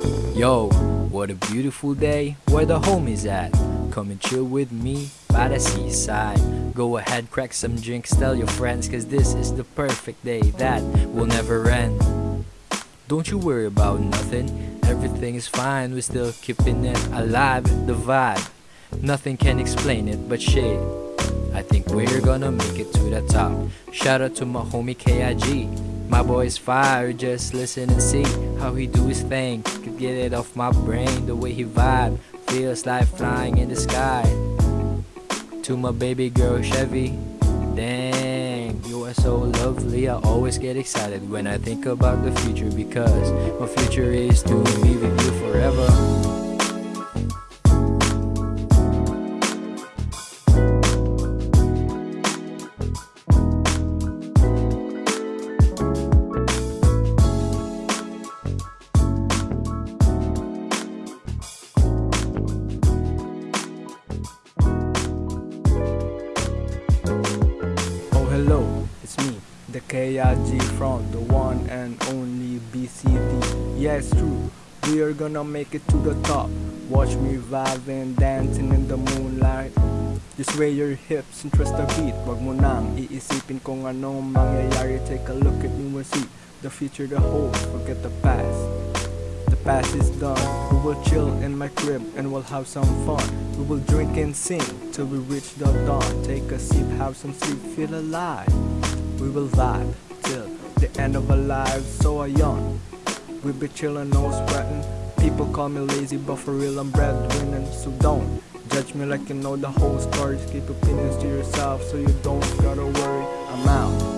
Yo, what a beautiful day, where the homies at? Come and chill with me by the seaside. Go ahead, crack some drinks, tell your friends, cause this is the perfect day that will never end. Don't you worry about nothing, everything is fine, we're still keeping it alive, the vibe. Nothing can explain it but shit. I think we're gonna make it to the top. Shout out to my homie KIG. My boy's fire, just listen and see how he do his thing. Get it off my brain, the way he vibe feels like flying in the sky. To my baby girl Chevy, dang, you are so lovely. I always get excited when I think about the future because my future is to be with you forever. It's me, the KIG from the one and only BCD. Yeah, it's true, we are gonna make it to the top. Watch me vibing, dancing in the moonlight. Just sway your hips and trust the beat. Wag mo nang iisipin kung anong mangyayari. Take a look at me and see the future, the whole. Forget the past. The past is done. We will chill in my crib and we'll have some fun. We will drink and sing till we reach the dawn. Take a sip, have some sleep, feel alive. We will vibe till the end of our lives. So I yawn. We be chillin', no sweating. People call me lazy, but for real I'm breadwinning. So don't judge me like you know the whole story. Keep opinions to yourself so you don't gotta worry. I'm out.